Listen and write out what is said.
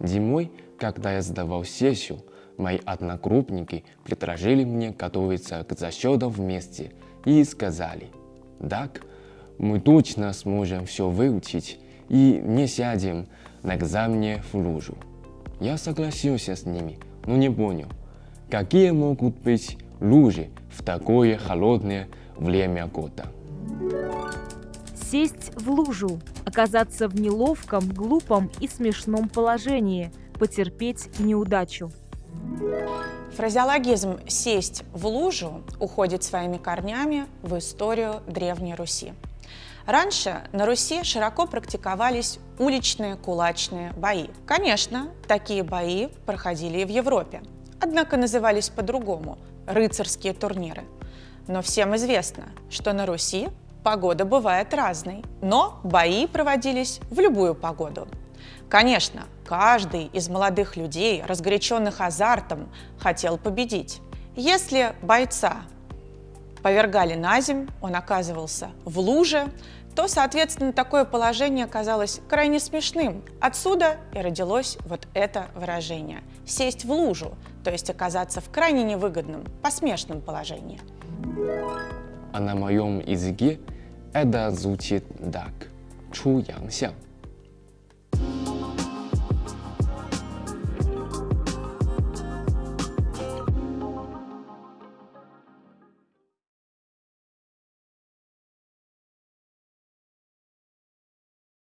Зимой, когда я сдавал сессию, мои одногруппники предложили мне готовиться к зачетам вместе и сказали, так, мы точно сможем все выучить и не сядем на экзамене в лужу. Я согласился с ними, но не понял, какие могут быть лужи в такое холодное время года. Сесть в лужу, оказаться в неловком, глупом и смешном положении, потерпеть неудачу. Фразеологизм «сесть в лужу» уходит своими корнями в историю Древней Руси. Раньше на Руси широко практиковались уличные кулачные бои. Конечно, такие бои проходили и в Европе, однако назывались по-другому – рыцарские турниры. Но всем известно, что на Руси погода бывает разной, но бои проводились в любую погоду. Конечно, каждый из молодых людей, разгоряченных азартом, хотел победить. Если бойца повергали на земь, он оказывался в луже, то, соответственно, такое положение казалось крайне смешным. Отсюда и родилось вот это выражение – сесть в лужу, то есть оказаться в крайне невыгодном, посмешном положении. А на моем языке 艾达祖吉达克出洋相。